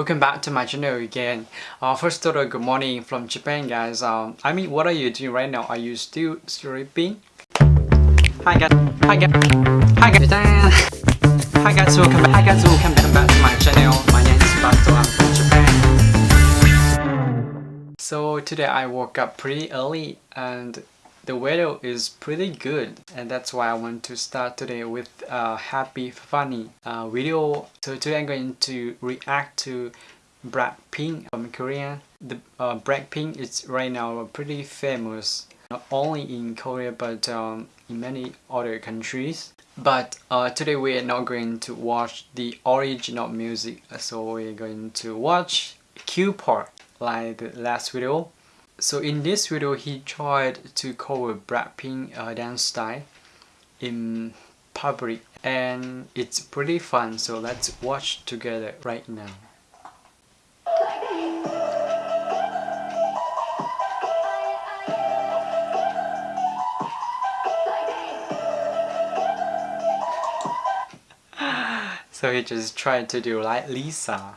welcome back to my channel again. Uh, first of all good morning from Japan guys. Um, I mean what are you doing right now? Are you still sleeping? Hi guys. Hi guys. Hi guys. Hi guys. Welcome back. Hi guys. Welcome back to my channel. My name is Bato I'm from Japan. So today I woke up pretty early and the weather is pretty good and that's why I want to start today with a happy funny uh, video. So today I'm going to react to Blackpink from Korea. The uh, Blackpink is right now pretty famous not only in Korea but um, in many other countries. But uh, today we are not going to watch the original music so we're going to watch Q part like the last video so in this video he tried to cover Blackpink uh, dance style in public and it's pretty fun so let's watch together right now. so he just tried to do like Lisa.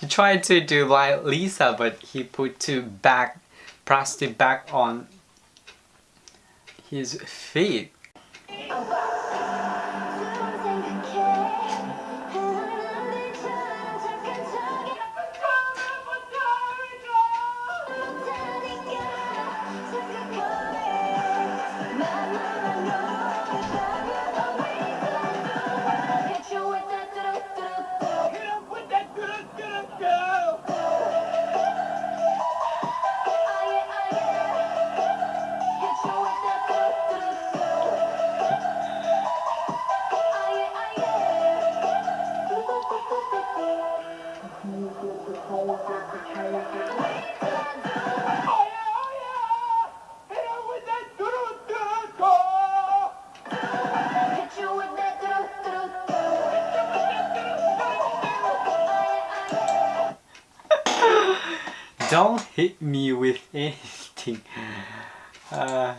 he tried to do like Lisa but he put two back plastic back on his feet. Oh, Don't hit me with anything. Uh,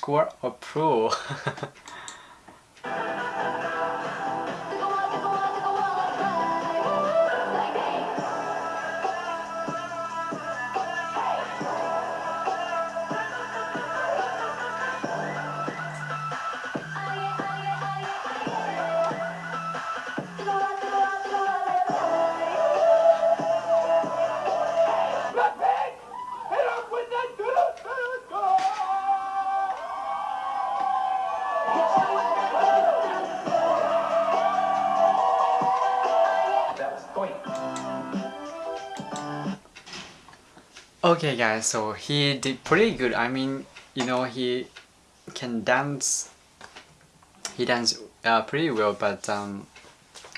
score a pro Okay guys, so he did pretty good. I mean, you know, he can dance. He danced uh, pretty well, but um,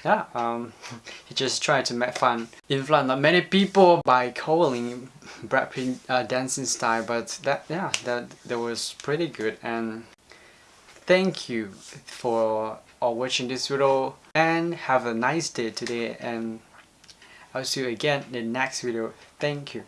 yeah, um, he just tried to make fun in front of many people by calling Brad Pitt uh, dancing style. But that, yeah, that that was pretty good. And thank you for uh, watching this video and have a nice day today. And I'll see you again in the next video. Thank you.